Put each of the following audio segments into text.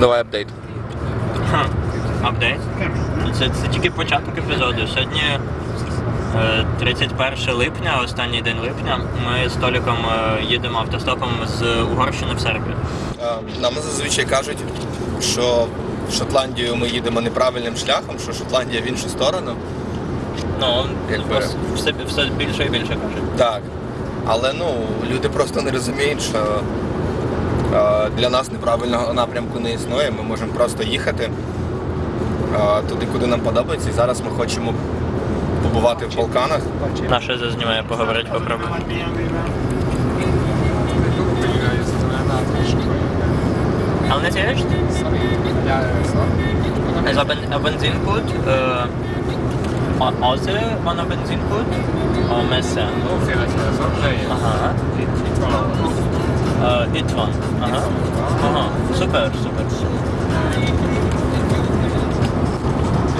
Давай апдейт. Апдейт. Це, це тільки початок епізоду. Сьогодні е, 31 липня, останній день липня. Ми з Толіком е, їдемо автостопом з Угорщини в Сербію. Е, Нам зазвичай кажуть, що в Шотландію ми їдемо неправильним шляхом, що Шотландія в іншу сторону. Ну, Якби. все, все більше і більше кажуть. Так. Але ну, люди просто не розуміють, що е, для нас неправильного напрямку не існує. Ми можемо просто їхати е, туди, куди нам подобається. І зараз ми хочемо побувати в Балканах. Наша зазнімає поговорити попробуй. Але не тієш? Also ben, a benzinkut, äh, Ose van a benzinkut, a Messe. Aha. Äh, Itvan. Aha. Aha. Super, super.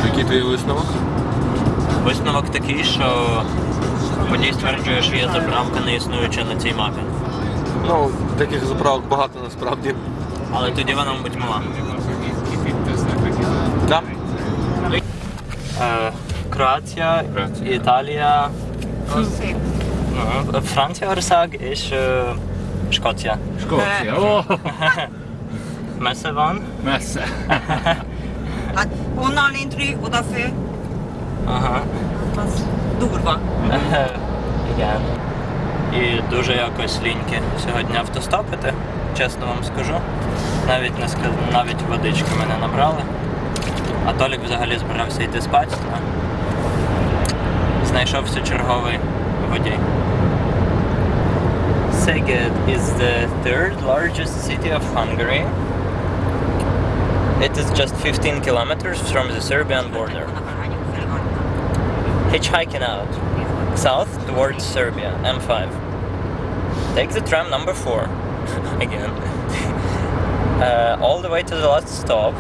Який твій висновок? Висновок такий, що водій стверджує, що є заправка не існуюча на цій мапі. Ну, таких заправок багато насправді. Але тоді вона, мабуть, мала. Да. Е. Італія, ну, Франція Орсаг і ще Шкоція. Шкоція. О, Месеван. Месе. Att hon har en intryck och därför Ага. fast durva. Igen. І дуже якось ліньки сьогодні автостопити, чесно вам скажу. Навіть не ска... навіть водички мене набрали. А Толік взагалі збирався йти спати. Знайшовся черговий водій. Szeged is the third largest city of Hungary. It is just 15 kilometers from the Serbian border. Hitchhiking out south towards Serbia, M5. Take the tram number 4 again. Uh, all the way to the last stop.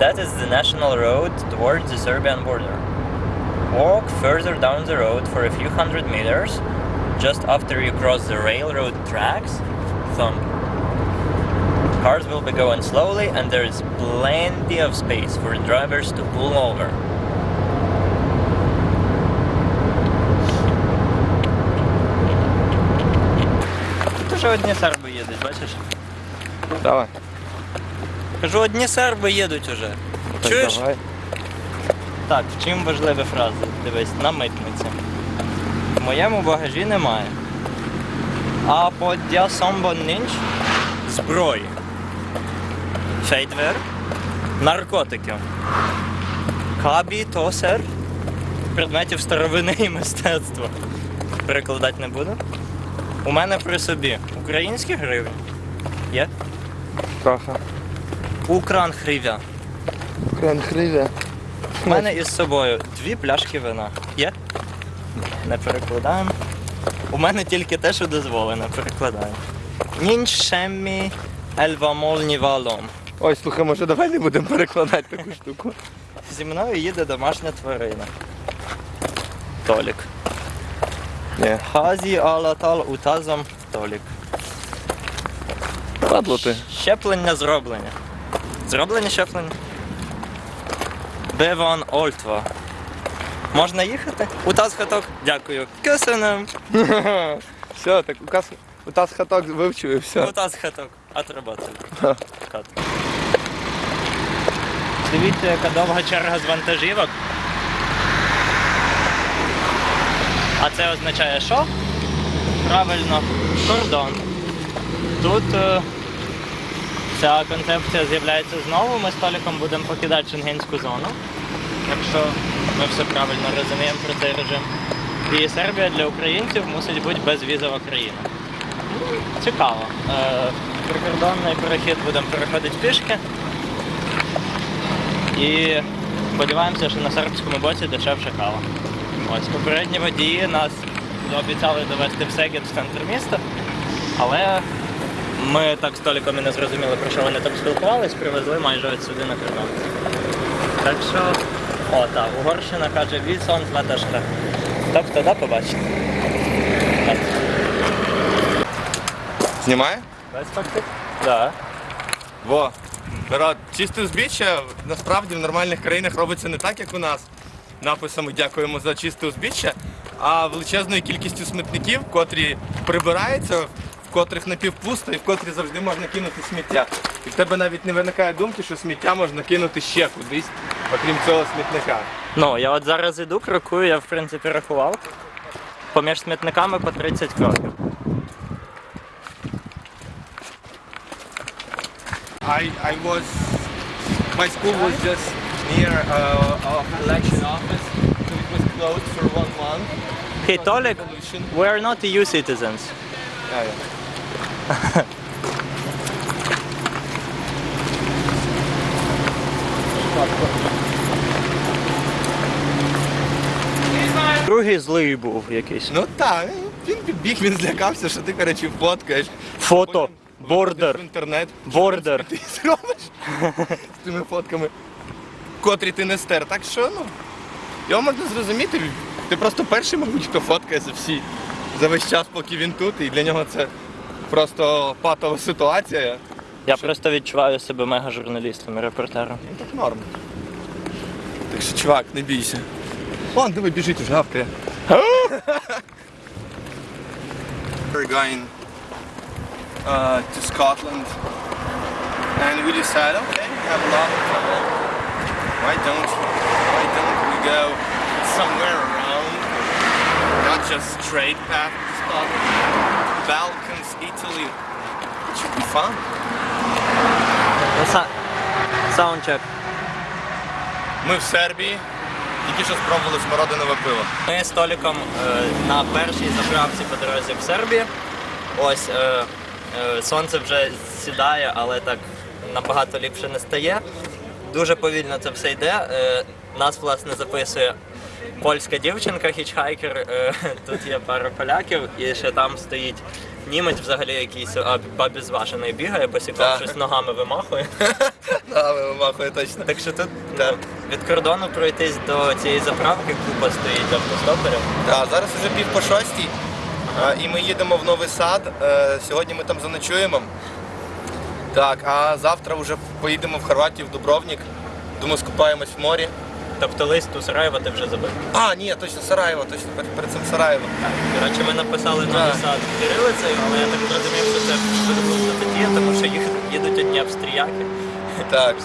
That is the national road towards the Serbian border. Walk further down the road for a few hundred meters Just after you cross the railroad tracks, thump. Cars will be going slowly, and there is plenty of space for drivers to pull over. Кажу, одні серби їдуть, бачиш? Давай. Кажу, одні серби їдуть уже. Чуєш? Давай. Так, в чим важливі фрази? Дивись, на митниці. В моєму багажі немає. А по дясомбонінч зброї. Фейтвер. Наркотики. Кабі тосер. Предметів старовини і мистецтва. Перекладати не буду. У мене при собі українські гривні. Є? Трохи. Укран гривня. Кран хривя. У мене із собою дві пляшки вина. Є? Не перекладаємо. У мене тільки те, що дозволено, перекладаємо. Ніншемі ельвамольні валом. Ой, слухай, може давай не будемо перекладати таку штуку. Зі мною їде домашня тварина. Толік. Хазі алатал утазом Толік. Падло ти. Щеплення зроблення. Зроблення щеплення. Беван Ольтва. Можна їхати? Утаз хаток. Дякую. Кисенем. Все, так указ Утас хаток вивчив і все. Утаз хаток. Отработали. Кат. Дивіться, яка довга черга з вантажівок. А це означає що? Правильно, кордон. Тут е, ця концепція з'являється знову. Ми з Толіком будемо покидати шенгенську зону. Якщо ми все правильно розуміємо про цей режим. І Сербія для українців мусить бути безвізова країна. Цікаво. Е, прикордонний перехід будемо переходити пішки. І сподіваємося, що на сербському боці дешевше кава. Ось попередні водії нас обіцяли довести в Сегед в центр міста, але ми так з Толіком і не зрозуміли, про що вони там спілкувались, привезли майже от сюди на кордон. Так що, о, так, Угорщина каже Вільсон Латашка. Тобто, да, побачите. Знімає? Без фактів? Да. Во. Народ, чисте узбіччя насправді в нормальних країнах робиться не так, як у нас. Написами дякуємо за чисте узбіччя, а величезною кількістю смітників, котрі прибираються, в котрих напівпусто і в котрі завжди можна кинути сміття. І в тебе навіть не виникає думки, що сміття можна кинути ще кудись, окрім цього смітника. Ну, я от зараз іду, крокую, я в принципі рахував. Поміж смітниками по 30 кроків. I, I was, my school was just near uh, our election office, so it was closed for one month. Hey, Толік, we are not EU citizens. Yeah, yeah. Другий злий був якийсь. Ну так, він підбіг, він злякався, що ти, коротше, фоткаєш. Фото, Потім бордер, в інтернет. бордер. Ти зробиш з тими фотками, котрі ти не стер. Так що, ну, його можна зрозуміти. Ти просто перший, мабуть, хто фоткає за всі за весь час, поки він тут, і для нього це просто патова ситуація. Я просто відчуваю себе мега журналістом і репортером. Ну так норм. Так що, чувак, не бійся. Вон, диви, біжить уже гавкає. We're going uh, to Scotland and we decided, okay, we have a lot of time. Why don't why don't we go somewhere around, not just straight path to Scotland, Balkans, Italy. It should be fun. Саундчек. Ми в Сербії, Тільки що спробували смородинове пиво. Ми з Толіком е, на першій заправці по дорозі в Сербії. Ось е, е, сонце вже сідає, але так набагато ліпше не стає. Дуже повільно це все йде. Нас власне записує польська дівчинка, хічхайкер. Тут є пара поляків, і ще там стоїть німець, взагалі якийсь а, обізважений бігає, босиком Так. щось ногами вимахує. Да, вимахує точно. Так що тут від кордону пройтись до цієї заправки купа стоїть автостоперів. Так, зараз вже пів по шостій, і ми їдемо в Новий Сад. Е, Сьогодні ми там заночуємо. Так, а завтра вже поїдемо в Хорватію, в Дубровник. Думаю, скупаємось в морі. Тобто лист у Сараєва ти вже забив. А, ні, точно Сараєво, точно перед, перед цим Сараєво. Коротше, ми написали новий сад кирилицею, але я так зрозумів, що це видобувна стаття, тому що їх їдуть одні австріяки. Так.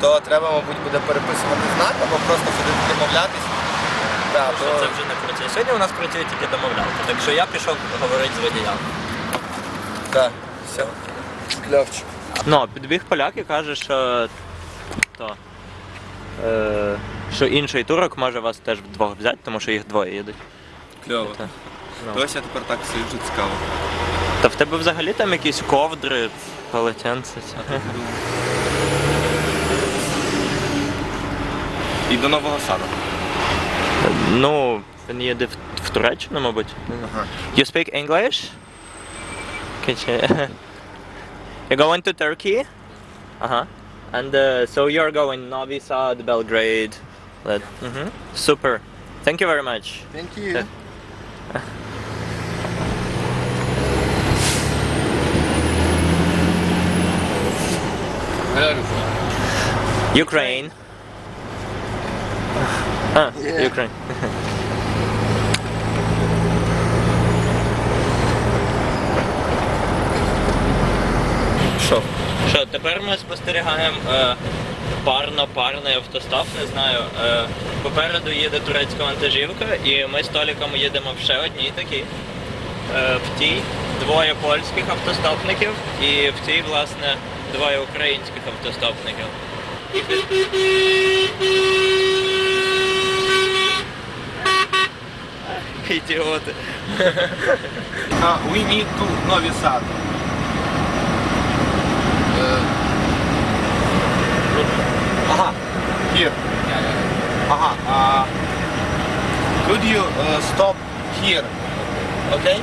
То треба, мабуть, буде переписувати знак або просто ходити домовлятись. Так, Що то... це вже не працює. Сьогодні у нас працює тільки домовлянка. Так що я пішов говорити з водіями. Так, все. Кльовчик. Ну, підбіг поляк і каже, що то. Е, що інший турок може вас теж вдвох взяти, тому що їх двоє їдуть. Кльово. Ну. Ось я тепер так сиджу цікаво. Та в тебе взагалі там якісь ковдри, полотенце. це. І до Нового Саду. Ну, він їде в, в Туреччину, мабуть. Ага. You speak English? Can. You're going to Turkey? Uh-huh. And uh, so you're going Novi Sad, Belgrade. Let... Mhm. Super. Thank you very much. Thank you. Ukraine. Ah, Yeah. Ukraine. Що? Що, тепер ми спостерігаємо е, парно-парний автостоп, не знаю. Е, попереду їде турецька вантажівка, і ми з Толіком їдемо в ще одній такій. Е, в тій двоє польських автостопників і в цій, власне, двоє українських автостопників. Ідіоти. We need to Novi Sad. Ага, here. Ага. Uh, could you uh, stop here? Okay?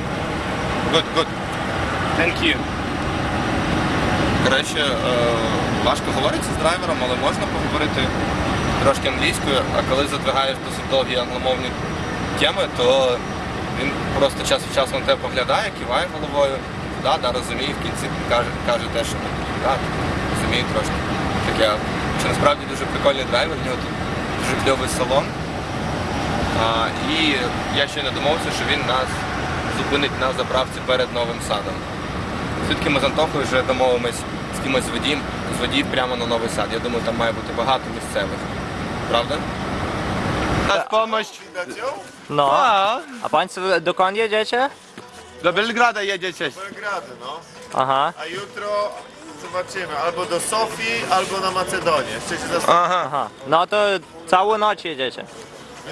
Good, good. Thank you. Коротше, е, важко говориться з драйвером, але можна поговорити трошки англійською, а коли задвигаєш досить довгі англомовні теми, то він просто час від часу на тебе поглядає, киває головою, да, да, розуміє, в кінці каже, каже те, що да, розуміє трошки. Таке. Це насправді дуже прикольний драйвер, в нього тут дуже кльовий салон. А, і я ще не домовився, що він нас зупинить на заправці перед новим садом. Звідки ми з Антохою вже домовимось з кимось з водіїв, з водіїв прямо на новий сад. Я думаю, там має бути багато місцевих. Правда? Nas pomość. No. A Państwo dokąd jedziecie? Do Belgrada jedziecie. Belgrady, no. Aha, A jutro zobaczymy albo do Sofii, albo na Macedonię. Jeszcze się zastanawiam. Aha. aha. No to całą noc jedziecie.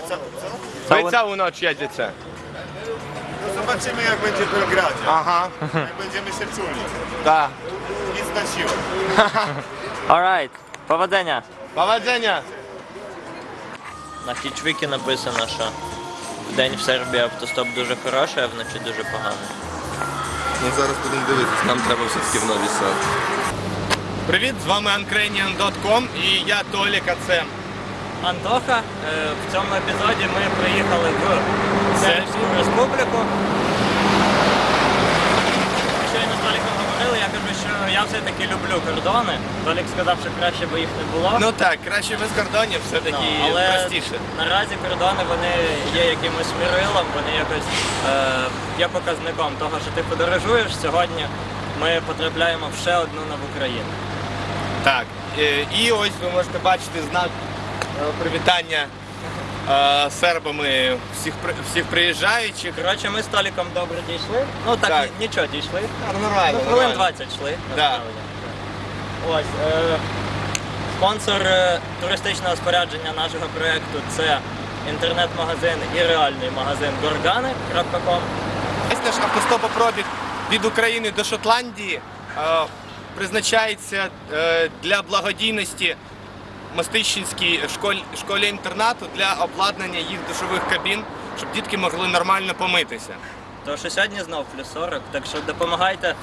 Co? co? Wy całą noc jedziecie. No zobaczymy jak będzie w Belgradzie. Aha. Jak będziemy się czuli. Tak. Nic na siłę. Alright, powodzenia. Powodzenia. На хічвікі написано, що вдень в Сербії автостоп дуже хороший, а вночі дуже поганий. Ну зараз будемо дивитися, нам треба все-таки в новий сад. Привіт, з вами Uncranian.com і я Толік, а це Антоха, е, в цьому епізоді ми приїхали в Сербську республіку. Щойно з Толіком говорили, я кажу, що я все-таки люблю кордони. Толік сказав, що краще би їх не було. Ну так, краще без кордонів, все-таки Ну, але простіше. наразі кордони вони є якимось мірилом, вони якось е, є показником того, що ти подорожуєш. Сьогодні ми потрапляємо в ще одну нову країну. Так. е, І ось ви можете бачити знак е, привітання е, сербами всіх всіх приїжджаючих. Коротше, ми з Толіком добре дійшли. Ну так, Так. нічого дійшли. Ну, Нормально. Ну, хвилин 20 йшли. Да. насправді. Ось. Е, спонсор туристичного спорядження нашого проєкту це інтернет-магазин і реальний магазин gorgani.com. Весь наш автостопопробіг від України до Шотландії призначається е, для благодійності Мостищенській школі, школі інтернату для обладнання їх душових кабін, щоб дітки могли нормально помитися. То що сьогодні знов плюс 40, так що допомагайте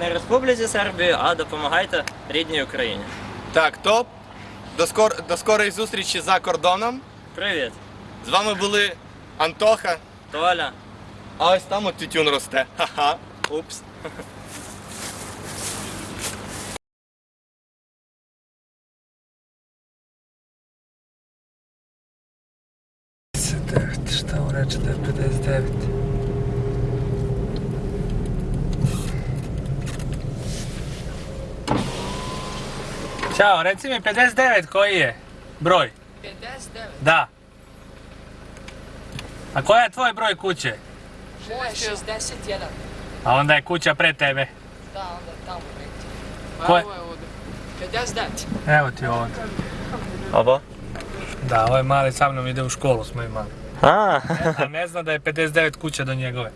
не Республіці Сербії, а допомагайте рідній Україні. Так, то до, скор, до скорої зустрічі за кордоном. Привіт, З вами були Антоха, Толя. а ось там от тютюн росте. Ха-ха. Упс. 59? Ćao, reci mi 59 koji je broj? 59? Da. A koja je tvoj broj kuće? Moje je 61. A onda je kuća pre tebe. Da, onda tamo negdje. Ko je? ovo je ovdje. 59. Evo ti ovdje. Abo. Da, ovaj mali sa mnom ide u školu smo imali. A ne zna da je 59 kuća do njegove.